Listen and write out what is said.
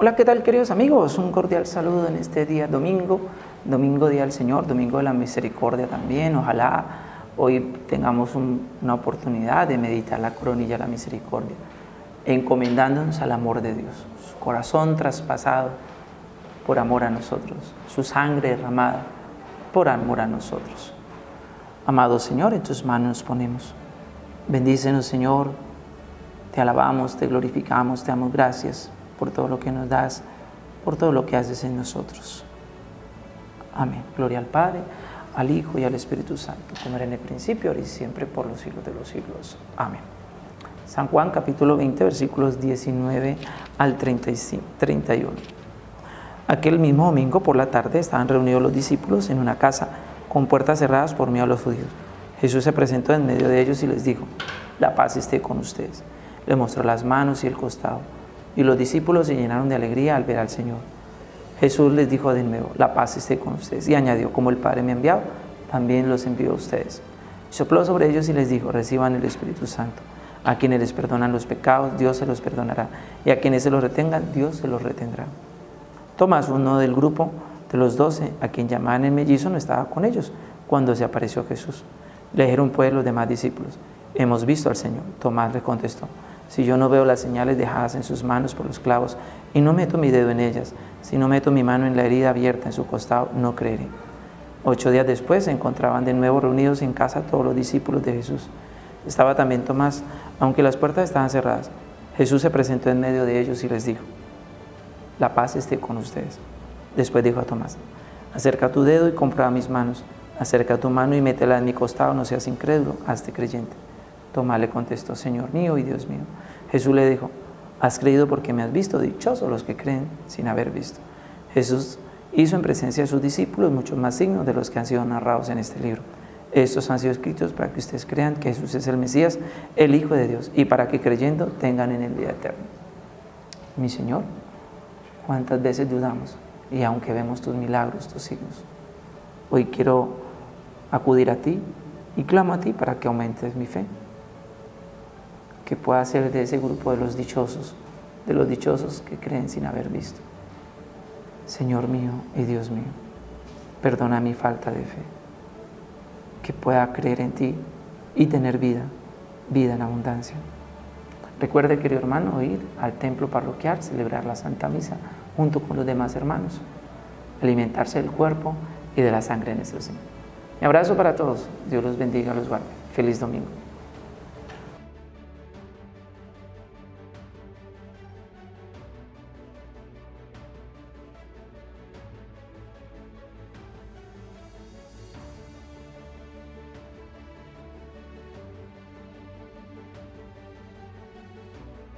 Hola, ¿qué tal queridos amigos? Un cordial saludo en este día domingo, domingo día del Señor, domingo de la misericordia también. Ojalá hoy tengamos una oportunidad de meditar la coronilla de la misericordia, encomendándonos al amor de Dios, su corazón traspasado por amor a nosotros, su sangre derramada por amor a nosotros. Amado Señor, en tus manos nos ponemos. Bendícenos, Señor. Te alabamos, te glorificamos, te damos gracias por todo lo que nos das, por todo lo que haces en nosotros. Amén. Gloria al Padre, al Hijo y al Espíritu Santo, como era en el principio, ahora y siempre, por los siglos de los siglos. Amén. San Juan capítulo 20, versículos 19 al 35, 31. Aquel mismo domingo por la tarde estaban reunidos los discípulos en una casa con puertas cerradas por miedo a los judíos. Jesús se presentó en medio de ellos y les dijo, la paz esté con ustedes. Le mostró las manos y el costado y los discípulos se llenaron de alegría al ver al Señor. Jesús les dijo de nuevo, la paz esté con ustedes. Y añadió, como el Padre me ha enviado, también los envió a ustedes. sopló sobre ellos y les dijo, reciban el Espíritu Santo. A quienes les perdonan los pecados, Dios se los perdonará. Y a quienes se los retengan, Dios se los retendrá. Tomás, uno del grupo de los doce, a quien llamaban el mellizo, no estaba con ellos cuando se apareció Jesús. Le dijeron pues los demás discípulos, hemos visto al Señor. Tomás le contestó, si yo no veo las señales dejadas en sus manos por los clavos y no meto mi dedo en ellas, si no meto mi mano en la herida abierta en su costado, no creeré. Ocho días después se encontraban de nuevo reunidos en casa todos los discípulos de Jesús. Estaba también Tomás, aunque las puertas estaban cerradas. Jesús se presentó en medio de ellos y les dijo, la paz esté con ustedes. Después dijo a Tomás, acerca tu dedo y comprueba mis manos, acerca tu mano y métela en mi costado, no seas incrédulo, hazte creyente. Tomás le contestó, Señor mío y Dios mío. Jesús le dijo, has creído porque me has visto, dichosos los que creen sin haber visto. Jesús hizo en presencia de sus discípulos muchos más signos de los que han sido narrados en este libro. Estos han sido escritos para que ustedes crean que Jesús es el Mesías, el Hijo de Dios, y para que creyendo tengan en el día eterno. Mi Señor, ¿cuántas veces dudamos? Y aunque vemos tus milagros, tus signos, hoy quiero acudir a ti y clamo a ti para que aumentes mi fe que pueda ser de ese grupo de los dichosos, de los dichosos que creen sin haber visto. Señor mío y Dios mío, perdona mi falta de fe, que pueda creer en ti y tener vida, vida en abundancia. Recuerde, querido hermano, ir al templo parroquial, celebrar la Santa Misa junto con los demás hermanos, alimentarse del cuerpo y de la sangre de nuestro Señor. Mi abrazo para todos. Dios los bendiga, los guarde. Feliz domingo.